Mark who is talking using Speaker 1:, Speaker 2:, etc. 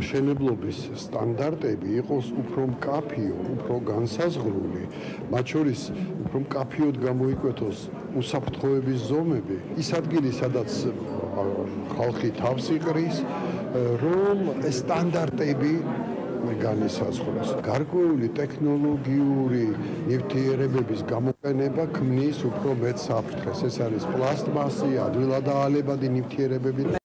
Speaker 1: მშენებლობის სტანდარტები იყოს უფრო მკაფიო, უფრო განსაზღვრული, მათ შორის უფრო მკაფიოდ გამოიკვეთოს უსაფრთხოების ზომები, ის ადგილი, სადაც ხალხი თავს იყრის, რომ სტანდარტები განისაზღვროს. გარკვეული ტექნოლოგიური ნივთიერებების გამოყენება ქმნის უფრო მეტ საფრთხეს. ეს არის პლასტმასი, ადვილად აალებადი ნივთიერებები